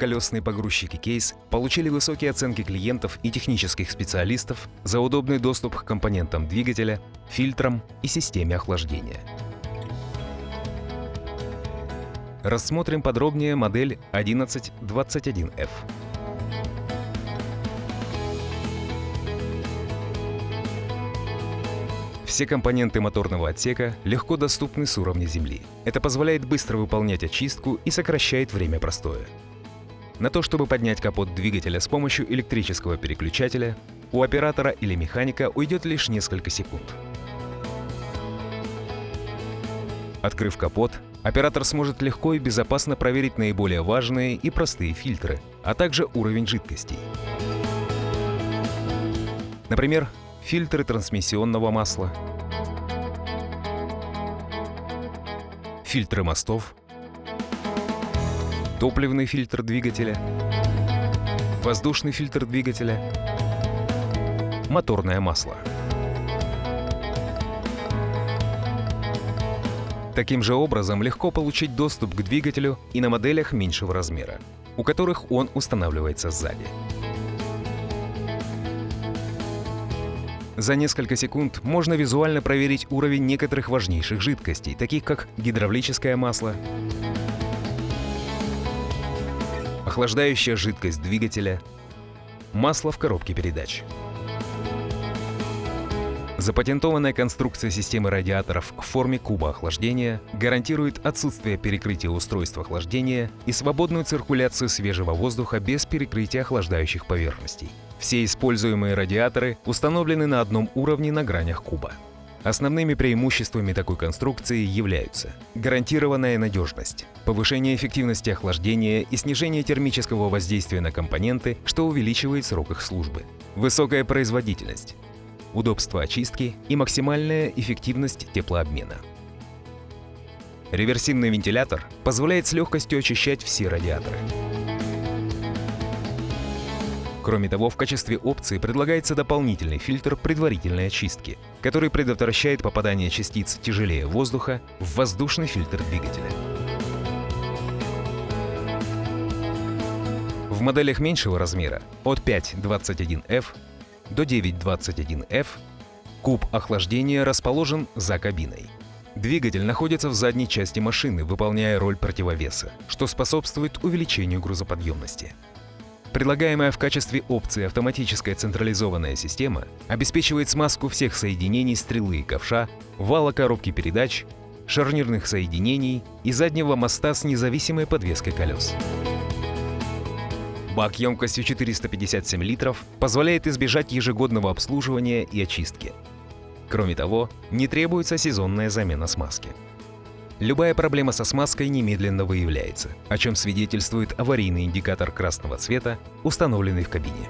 Колесные погрузчики Кейс получили высокие оценки клиентов и технических специалистов за удобный доступ к компонентам двигателя, фильтрам и системе охлаждения. Рассмотрим подробнее модель 1121F. Все компоненты моторного отсека легко доступны с уровня земли. Это позволяет быстро выполнять очистку и сокращает время простоя. На то, чтобы поднять капот двигателя с помощью электрического переключателя, у оператора или механика уйдет лишь несколько секунд. Открыв капот, оператор сможет легко и безопасно проверить наиболее важные и простые фильтры, а также уровень жидкостей. Например, фильтры трансмиссионного масла, фильтры мостов, топливный фильтр двигателя, воздушный фильтр двигателя, моторное масло. Таким же образом легко получить доступ к двигателю и на моделях меньшего размера, у которых он устанавливается сзади. За несколько секунд можно визуально проверить уровень некоторых важнейших жидкостей, таких как гидравлическое масло, охлаждающая жидкость двигателя, масло в коробке передач. Запатентованная конструкция системы радиаторов в форме куба охлаждения гарантирует отсутствие перекрытия устройства охлаждения и свободную циркуляцию свежего воздуха без перекрытия охлаждающих поверхностей. Все используемые радиаторы установлены на одном уровне на гранях куба. Основными преимуществами такой конструкции являются гарантированная надежность, повышение эффективности охлаждения и снижение термического воздействия на компоненты, что увеличивает срок их службы, высокая производительность, удобство очистки и максимальная эффективность теплообмена. Реверсивный вентилятор позволяет с легкостью очищать все радиаторы. Кроме того, в качестве опции предлагается дополнительный фильтр предварительной очистки, который предотвращает попадание частиц тяжелее воздуха в воздушный фильтр двигателя. В моделях меньшего размера от 521F до 921F куб охлаждения расположен за кабиной. Двигатель находится в задней части машины, выполняя роль противовеса, что способствует увеличению грузоподъемности. Предлагаемая в качестве опции автоматическая централизованная система обеспечивает смазку всех соединений стрелы и ковша, вала коробки передач, шарнирных соединений и заднего моста с независимой подвеской колес. Бак емкостью 457 литров позволяет избежать ежегодного обслуживания и очистки. Кроме того, не требуется сезонная замена смазки. Любая проблема со смазкой немедленно выявляется, о чем свидетельствует аварийный индикатор красного цвета, установленный в кабине.